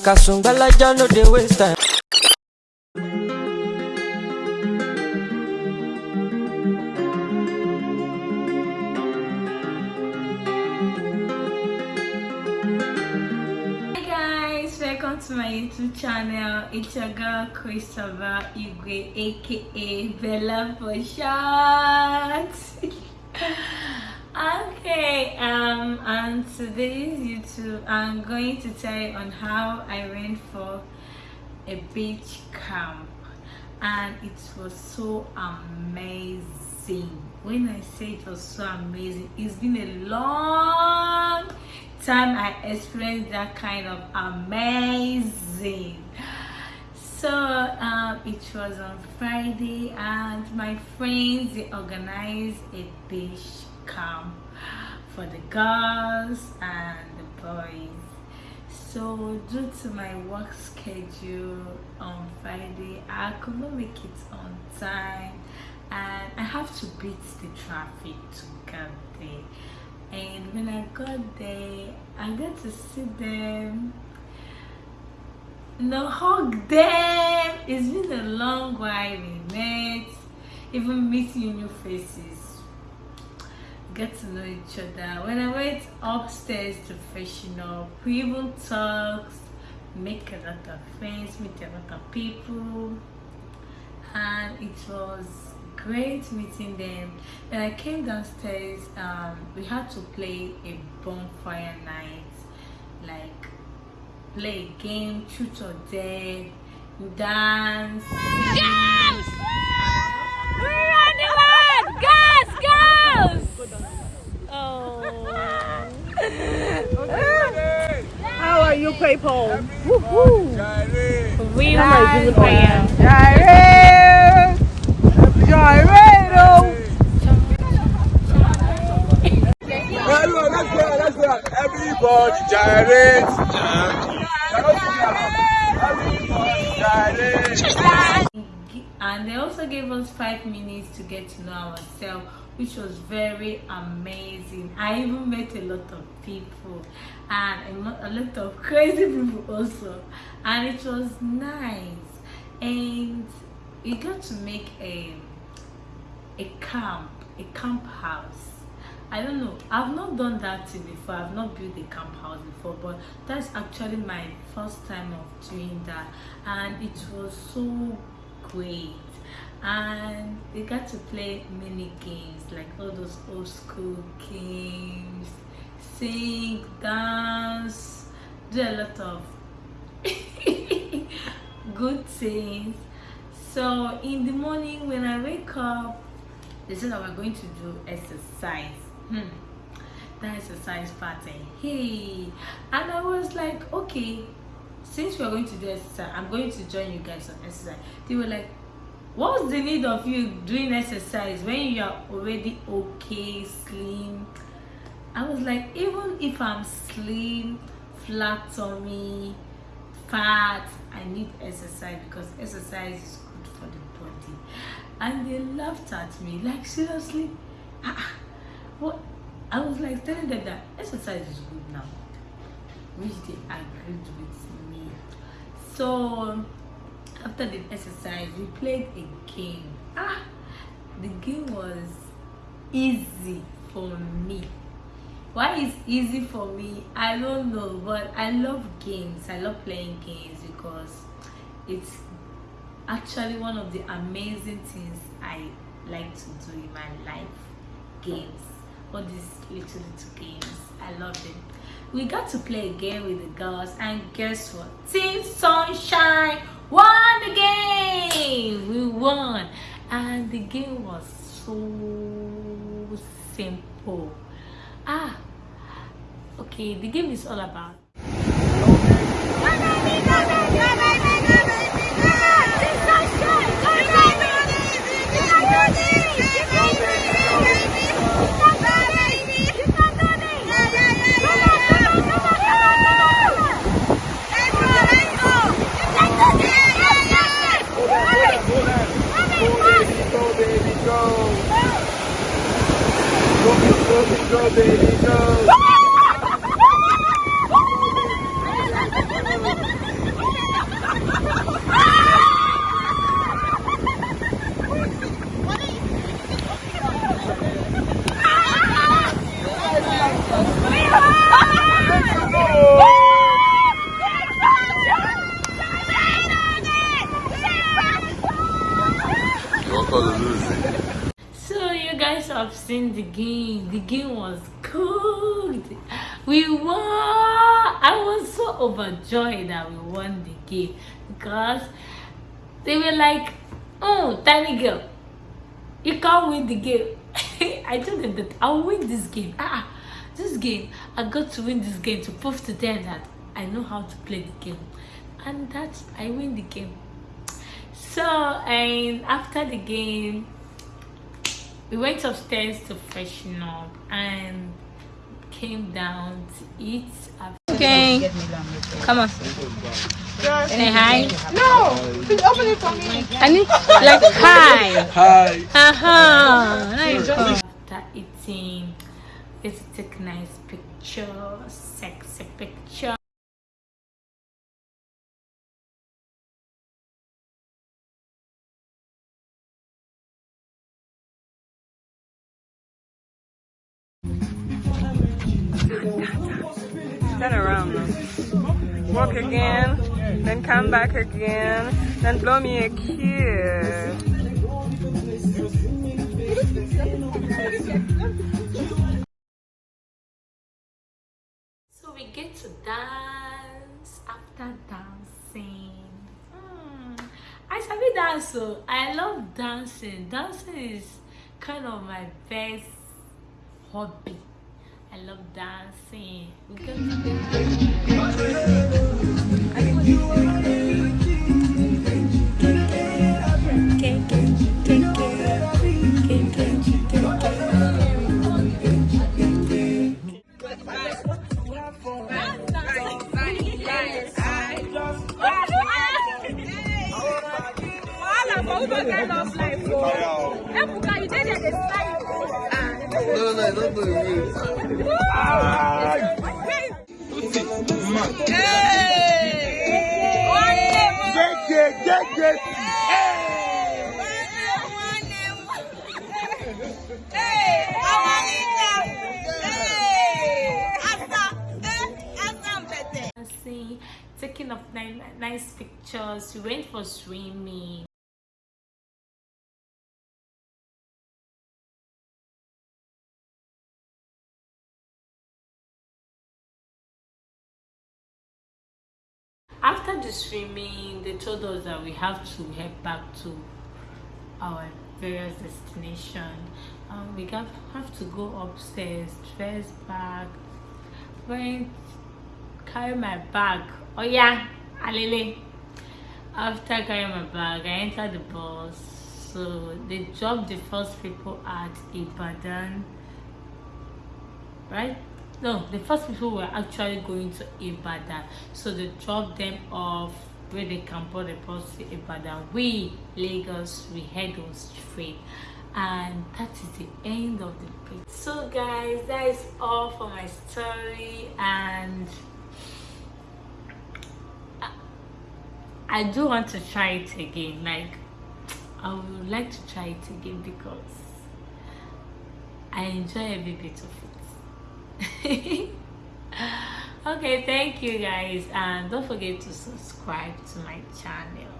Kasungbalaja no dey waste time. Welcome to my YouTube channel. It's your girl Christabel Igwe, aka Bella for short. okay, um, on today's YouTube, I'm going to tell you on how I went for a beach camp, and it was so amazing. When I say it was so amazing, it's been a long time I experienced that kind of amazing. So um, it was on Friday, and my friends they organized a beach camp for the girls and the boys. So due to my work schedule on Friday, I could not make it on time, and I have to beat the traffic to get there and when I got there, I got to see them, no hug them. It's been a long while we met, even meeting new faces, get to know each other. When I went upstairs to freshen up, we even talked, make a lot of friends, meet a lot of people, and it was great meeting them when i came downstairs um we had to play a bonfire night like play a game truth or dare dance Girls! We're running wild! Girls! Girls! Oh. How are you people? Woohoo! we are good fire Gyrate! Gyrate! Everyone, let's go, let's go. Everybody gyrate. Everybody gyrate. And they also gave us five minutes to get to know ourselves which was very amazing. I even met a lot of people and a lot of crazy people also. And it was nice. And we got to make a a camp a camp house. I don't know. I've not done that thing before. I've not built a camp house before but that's actually my first time of doing that. And it was so great and we got to play mini games like all those old school games. Sing dance do a lot of good things. So in the morning when i wake up they said that we're going to do exercise. Hmm. that exercise pattern hey. And i was like okay since we're going to do exercise i'm going to join you guys on exercise. They were like what's the need of you doing exercise when you are already okay slim? I was like even if i'm slim flat tummy fat i need exercise because exercise is good for the body. And they laughed at me like seriously? Ah, ah, what i was like telling them that exercise is good now. Which they agreed with me so after the exercise we played a game. Ah the game was easy for me. Why is easy for me? I don't know but i love games. I love playing games because it's actually one of the amazing things i like to do in my life games. All these little little games i love them we got to play a game with the girls and guess what? Team sunshine won the game. We won. And the game was so simple. Ah okay the game is all about So you guys have seen the game. The game was good. We won. I was so overjoyed that we won the game because they were like, "Oh, tiny girl, you can't win the game." I told them that I'll win this game. Ah, this game, I got to win this game to prove to them that I know how to play the game, and that I win the game. So, and after the game, we went upstairs to freshen up and came down to eat. Okay. Come on. Say hi. No, please open it for me. I need like hi. Hi. Haha. Nice. After eating, let's take nice picture, sexy picture. Turn around. Walk again, then come back again, then blow me a kiss. So we get to dance after dancing. Hmm. I sabi dance so I love dancing. Dancing is kind of my best hobby. I love dancing. We to Get, get, get, get. dancing, taking nice, nice pictures. We went for swimming. After the swimming, they told us that we have to head back to our various destination. Um, we got, have to go upstairs, dress back, went carry my bag. Oh yeah alele. After carrying my bag i entered the bus. So they dropped the first people at ibadan. Right no the first people were actually going to ibadan. So they dropped them off where they can board the bus to ibadan. We lagos we head on straight. And that is the end of the page so guys that is all for my story. And I do want to try it again. Like, I would like to try it again because I enjoy every bit of it. okay, thank you guys, and don't forget to subscribe to my channel.